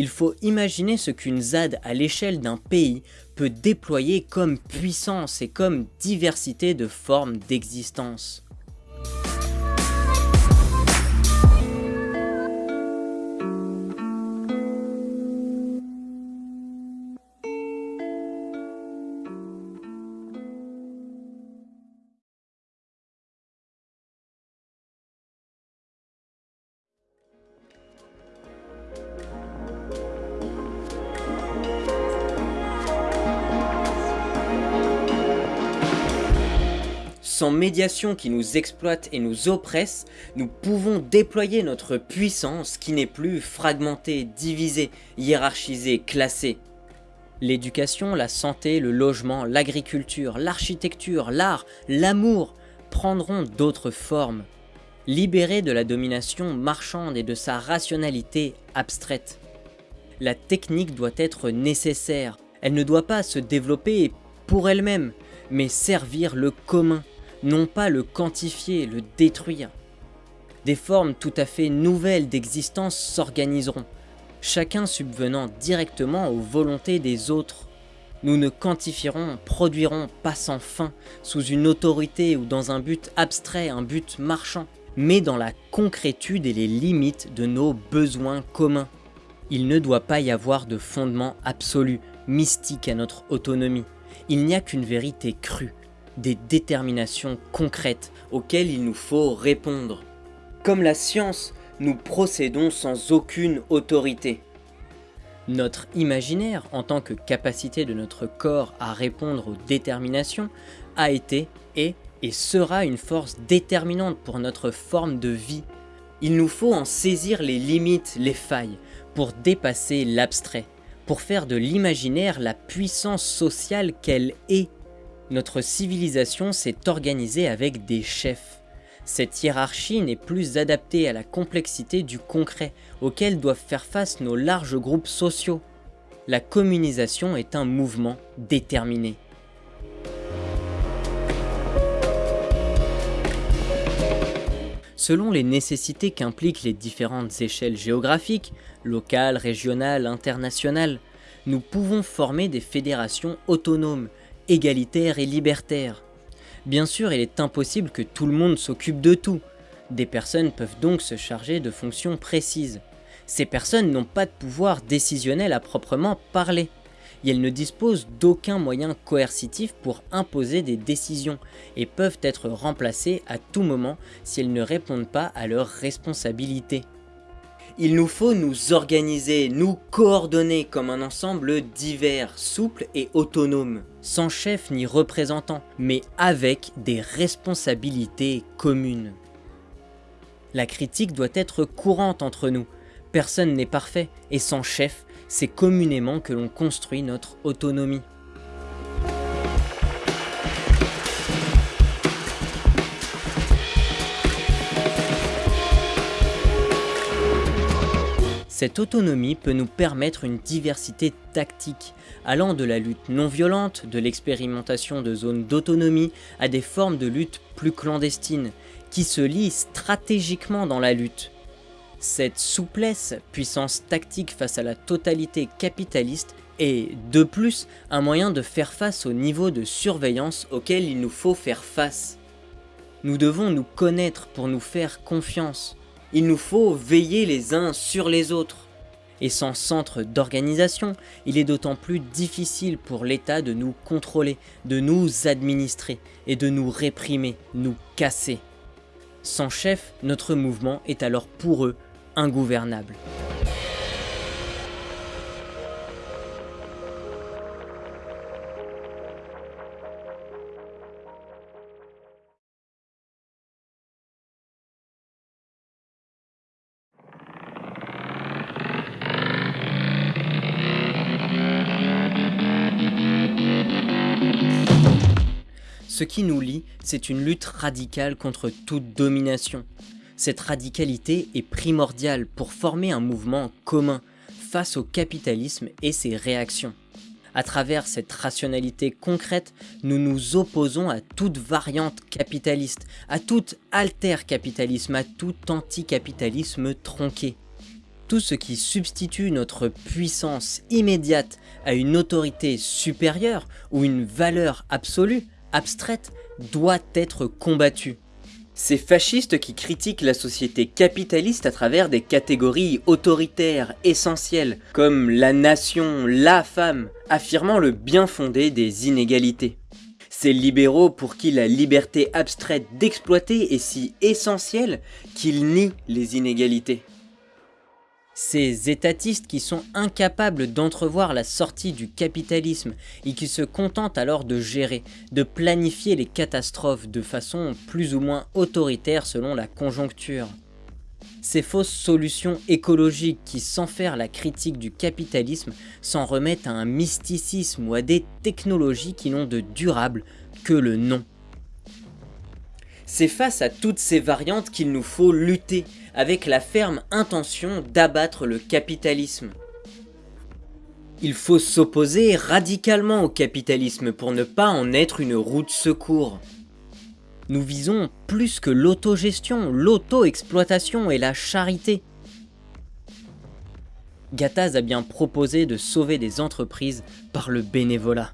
Il faut imaginer ce qu'une ZAD à l'échelle d'un pays peut déployer comme puissance et comme diversité de formes d'existence. Sans médiation qui nous exploite et nous oppresse, nous pouvons déployer notre puissance qui n'est plus fragmentée, divisée, hiérarchisée, classée. L'éducation, la santé, le logement, l'agriculture, l'architecture, l'art, l'amour prendront d'autres formes, libérées de la domination marchande et de sa rationalité abstraite. La technique doit être nécessaire, elle ne doit pas se développer pour elle-même, mais servir le commun, non pas le quantifier, le détruire. Des formes tout à fait nouvelles d'existence s'organiseront, chacun subvenant directement aux volontés des autres. Nous ne quantifierons, produirons pas sans fin, sous une autorité ou dans un but abstrait, un but marchand, mais dans la concrétude et les limites de nos besoins communs. Il ne doit pas y avoir de fondement absolu, mystique à notre autonomie. Il n'y a qu'une vérité crue, des déterminations concrètes auxquelles il nous faut répondre. Comme la science, nous procédons sans aucune autorité. Notre imaginaire, en tant que capacité de notre corps à répondre aux déterminations, a été, est et sera une force déterminante pour notre forme de vie. Il nous faut en saisir les limites, les failles, pour dépasser l'abstrait, pour faire de l'imaginaire la puissance sociale qu'elle est notre civilisation s'est organisée avec des chefs. Cette hiérarchie n'est plus adaptée à la complexité du concret auquel doivent faire face nos larges groupes sociaux. La communisation est un mouvement déterminé. Selon les nécessités qu'impliquent les différentes échelles géographiques, locales, régionales, internationales, nous pouvons former des fédérations autonomes égalitaire et libertaire. Bien sûr, il est impossible que tout le monde s'occupe de tout. Des personnes peuvent donc se charger de fonctions précises. Ces personnes n'ont pas de pouvoir décisionnel à proprement parler. Elles ne disposent d'aucun moyen coercitif pour imposer des décisions et peuvent être remplacées à tout moment si elles ne répondent pas à leurs responsabilités. Il nous faut nous organiser, nous coordonner comme un ensemble divers, souple et autonome, sans chef ni représentant, mais avec des responsabilités communes. La critique doit être courante entre nous, personne n'est parfait, et sans chef, c'est communément que l'on construit notre autonomie. Cette autonomie peut nous permettre une diversité tactique, allant de la lutte non violente, de l'expérimentation de zones d'autonomie, à des formes de lutte plus clandestines, qui se lient stratégiquement dans la lutte. Cette souplesse, puissance tactique face à la totalité capitaliste, est, de plus, un moyen de faire face au niveau de surveillance auquel il nous faut faire face. Nous devons nous connaître pour nous faire confiance, il nous faut veiller les uns sur les autres. Et sans centre d'organisation, il est d'autant plus difficile pour l'État de nous contrôler, de nous administrer et de nous réprimer, nous casser. Sans chef, notre mouvement est alors pour eux ingouvernable. Ce qui nous lie, c'est une lutte radicale contre toute domination. Cette radicalité est primordiale pour former un mouvement commun face au capitalisme et ses réactions. À travers cette rationalité concrète, nous nous opposons à toute variante capitaliste, à tout alter-capitalisme, à tout anticapitalisme tronqué. Tout ce qui substitue notre puissance immédiate à une autorité supérieure ou une valeur absolue, abstraite, doit être combattu. Ces fascistes qui critiquent la société capitaliste à travers des catégories autoritaires essentielles, comme la nation, la femme, affirmant le bien fondé des inégalités. Ces libéraux pour qui la liberté abstraite d'exploiter est si essentielle qu'ils nient les inégalités. Ces étatistes qui sont incapables d'entrevoir la sortie du capitalisme et qui se contentent alors de gérer, de planifier les catastrophes de façon plus ou moins autoritaire selon la conjoncture. Ces fausses solutions écologiques qui, sans faire la critique du capitalisme, s'en remettent à un mysticisme ou à des technologies qui n'ont de durable que le nom. C'est face à toutes ces variantes qu'il nous faut lutter, avec la ferme intention d'abattre le capitalisme. Il faut s'opposer radicalement au capitalisme pour ne pas en être une roue de secours. Nous visons plus que l'autogestion, l'auto-exploitation et la charité. Gattaz a bien proposé de sauver des entreprises par le bénévolat.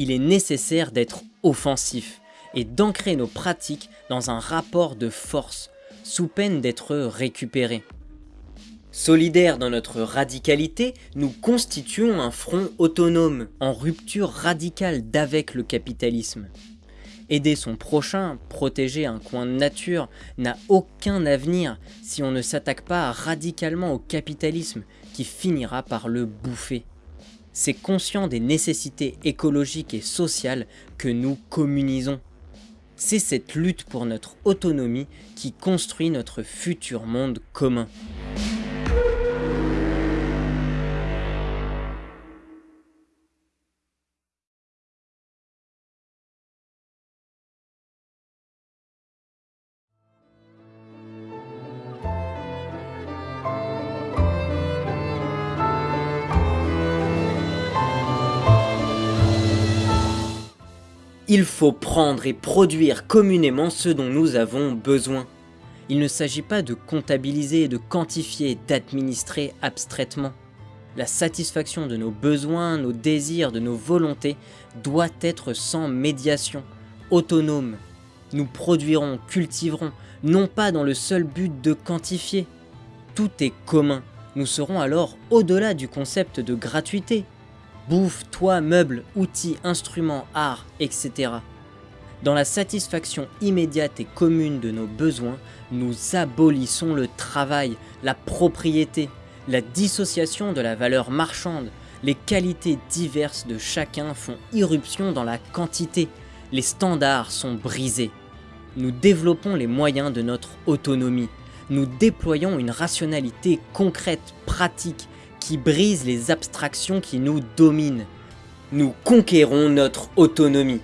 il est nécessaire d'être offensif et d'ancrer nos pratiques dans un rapport de force, sous peine d'être récupérés. Solidaires dans notre radicalité, nous constituons un front autonome, en rupture radicale d'avec le capitalisme. Aider son prochain, protéger un coin de nature, n'a aucun avenir si on ne s'attaque pas radicalement au capitalisme qui finira par le bouffer c'est conscient des nécessités écologiques et sociales que nous communisons. C'est cette lutte pour notre autonomie qui construit notre futur monde commun. Il faut prendre et produire communément ce dont nous avons besoin. Il ne s'agit pas de comptabiliser, de quantifier, d'administrer abstraitement. La satisfaction de nos besoins, nos désirs, de nos volontés doit être sans médiation, autonome. Nous produirons, cultiverons, non pas dans le seul but de quantifier. Tout est commun. Nous serons alors au-delà du concept de gratuité, bouffe, toit, meubles, outils, instruments, art, etc. Dans la satisfaction immédiate et commune de nos besoins, nous abolissons le travail, la propriété, la dissociation de la valeur marchande, les qualités diverses de chacun font irruption dans la quantité, les standards sont brisés. Nous développons les moyens de notre autonomie, nous déployons une rationalité concrète, pratique, qui brise les abstractions qui nous dominent. Nous conquérons notre autonomie.